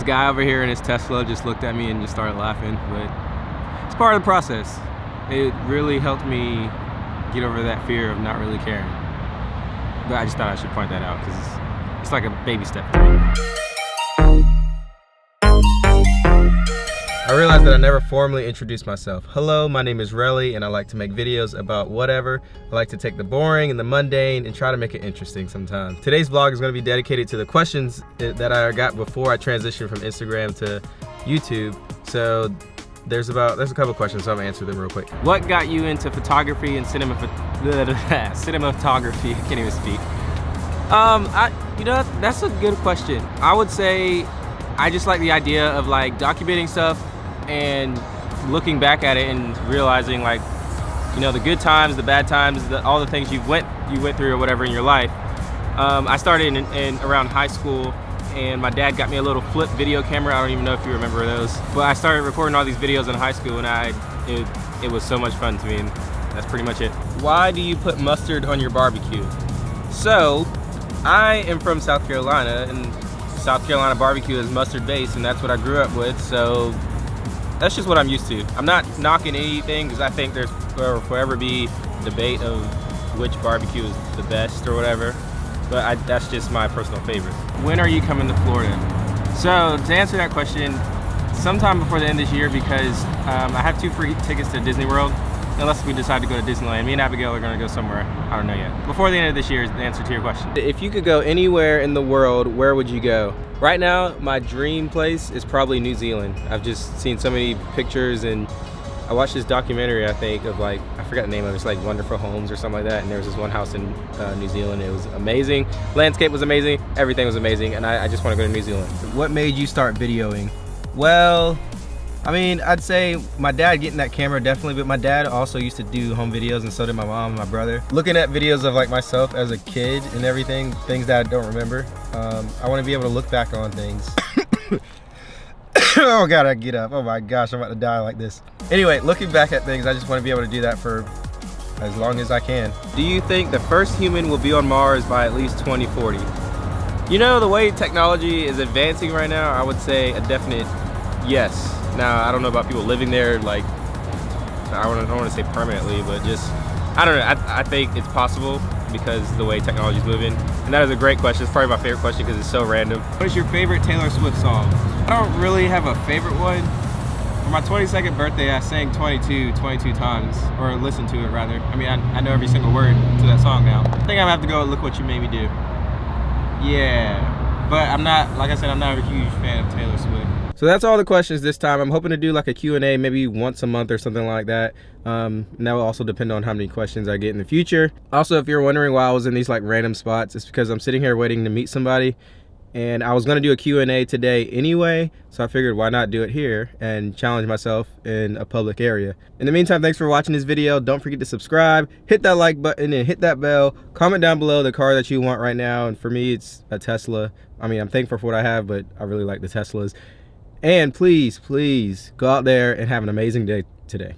This guy over here in his Tesla just looked at me and just started laughing, but it's part of the process. It really helped me get over that fear of not really caring. But I just thought I should point that out because it's, like a baby step. I realized that I never formally introduced myself. Hello, my name is Relly and I like to make videos about whatever. I like to take the boring and the mundane and try to make it interesting sometimes. Today's vlog is going to be dedicated to the questions that I got before I transitioned from Instagram to YouTube. So there's about there's a couple questions so i'm gonna answer them real quick what got you into photography and cinema cinematography i can't even speak um i you know that's a good question i would say i just like the idea of like documenting stuff and looking back at it and realizing like you know the good times the bad times the, all the things you went you went through or whatever in your life. Um, I started in, in, around high school and my dad got me a little flip video camera. I don't even know if you remember those. But I started recording all these videos in high school and I it, it was so much fun to me and that's pretty much it. Why do you put mustard on your barbecue? So I am from South Carolina and South Carolina barbecue is mustard based and that's what I grew up with. So that's just what I'm used to. I'm not knocking anything because I think there's will forever be debate of which barbecue is the best or whatever. But I, that's just my personal favorite. When are you coming to Florida? So to answer that question, sometime before the end of this year because um, I have two free tickets to Disney World unless we decide to go to Disneyland. Me and Abigail are gonna go somewhere. I don't know yet. Before the end of this year is the answer to your question. If you could go anywhere in the world, where would you go? Right now, my dream place is probably New Zealand. I've just seen so many pictures and I watched this documentary, I think, of like, I forgot the name of it, it's like Wonderful Homes or something like that. And there was this one house in uh, New Zealand. It was amazing. Landscape was amazing. Everything was amazing. And I, I just want to go to New Zealand. What made you start videoing? Well, I mean, I'd say my dad getting that camera definitely, but my dad also used to do home videos and so did my mom and my brother. Looking at videos of like myself as a kid and everything, things that I don't remember, um, I want to be able to look back on things. oh God, I get up. Oh my gosh, I'm about to die like this. Anyway, looking back at things, I just want to be able to do that for as long as I can. Do you think the first human will be on Mars by at least 2040? You know, the way technology is advancing right now, I would say a definite yes. Now, I don't know about people living there, like, I don't, want to say permanently, but just, I don't know, I, I think it's possible because the way technology is moving. And that is a great question. It's probably my favorite question because it's so random. What is your favorite Taylor Swift song? I don't really have a favorite one. For my 22nd birthday, I sang 22, 22 times, or listened to it rather. I mean, I, I know every single word to that song now. I think I'm gonna have to go Look What You Made Me Do. Yeah, but I'm not, like I said, I'm not a huge fan of Taylor Swift. So that's all the questions this time. I'm hoping to do like a Q&A maybe once a month or something like that. Um, and that will also depend on how many questions I get in the future. Also, if you're wondering why I was in these like random spots, it's because I'm sitting here waiting to meet somebody and I was gonna do a Q&A today anyway, so I figured why not do it here and challenge myself in a public area. In the meantime, thanks for watching this video. Don't forget to subscribe, hit that like button and hit that bell. Comment down below the car that you want right now, and for me, it's a Tesla. I mean, I'm thankful for what I have, but I really like the Teslas. And please, please go out there and have an amazing day today.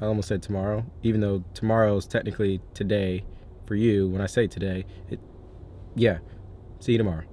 I almost said tomorrow, even though tomorrow is technically today for you. When I say today, it, yeah. See you tomorrow.